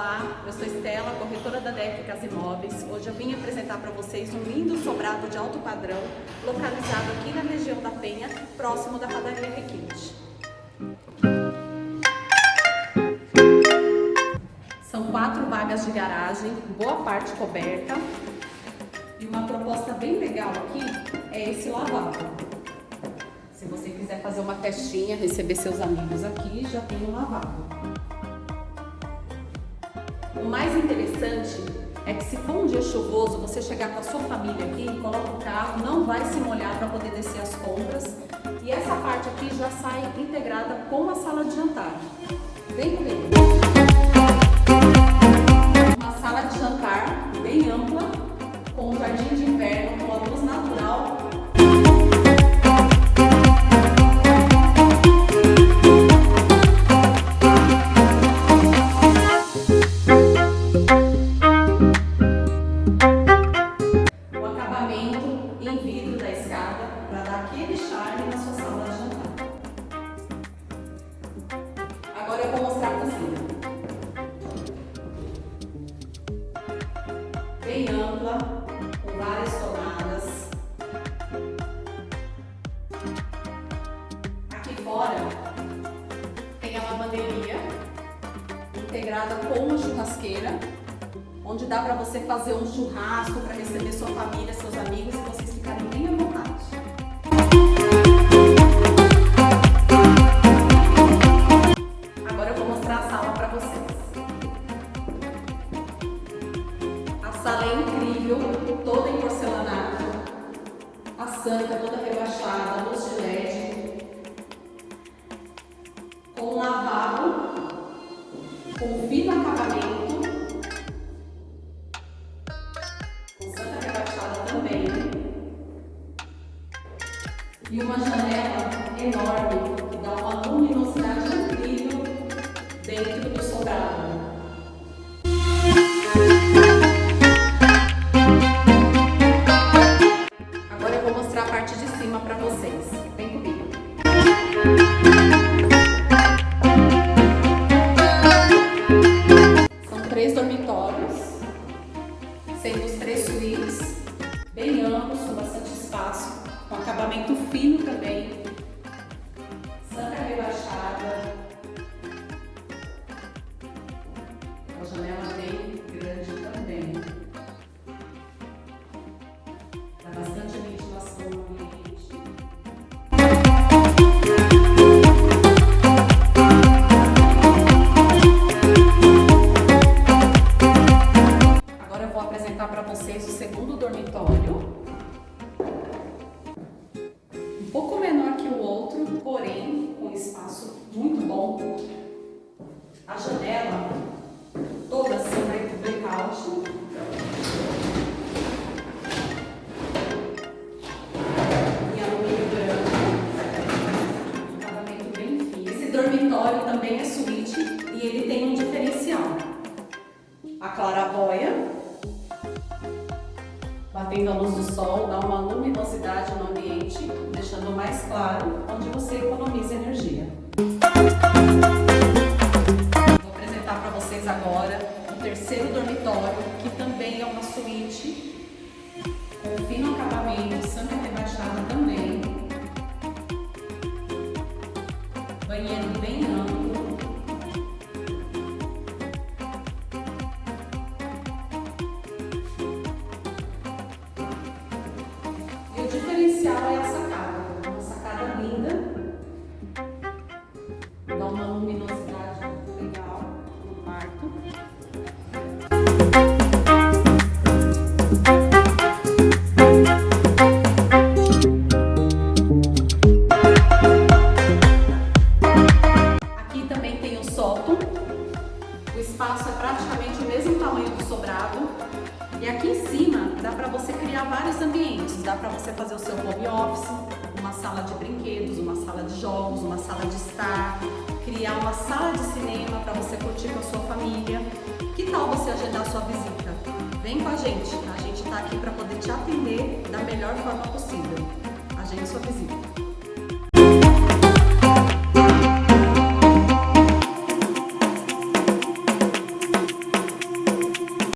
Olá, eu sou Estela, corretora da DEC Imóveis. Hoje eu vim apresentar para vocês um lindo sobrado de alto padrão, localizado aqui na região da Penha, próximo da padaria Requinte. São quatro vagas de garagem, boa parte coberta. E uma proposta bem legal aqui é esse lavabo. Se você quiser fazer uma festinha, receber seus amigos aqui, já tem um lavabo. O mais interessante é que se for um dia chuvoso, você chegar com a sua família aqui, coloca o carro, não vai se molhar para poder descer as compras. E essa parte aqui já sai integrada com a sala de jantar. Vem comigo! Uma sala de jantar bem ampla, com um jardim de inverno, com a luz natural para dar aquele charme na sua sala de jantar. Agora eu vou mostrar a cozinha. Bem ampla, com várias tomadas. Aqui fora tem a lavanderia integrada com uma churrasqueira onde dá para você fazer um churrasco para receber sua família, santa toda rebaixada, luz de LED, com lavabo, com fino acabamento, e uma janela enorme que dá uma luminosidade incrível dentro do sobrado. Mostrar a parte de cima para vocês. Vem comigo. São três dormitórios, sendo os três suítes, bem amplos, com bastante espaço com acabamento fino também, A janela toda assim blackout. Em alumínio branco. Um acabamento bem fino. Esse dormitório também é suíte e ele tem um diferencial. A clarabóia batendo a luz do sol, dá uma luminosidade no ambiente, deixando mais claro, onde você economiza dormitório, que também é uma suíte, com fino acabamento, santa rebaixada também. Banheiro bem amplo. diferencial é a criar vários ambientes, dá para você fazer o seu home office, uma sala de brinquedos, uma sala de jogos, uma sala de estar, criar uma sala de cinema para você curtir com a sua família. Que tal você agendar sua visita? Vem com a gente, a gente está aqui para poder te atender da melhor forma possível. Agende sua visita.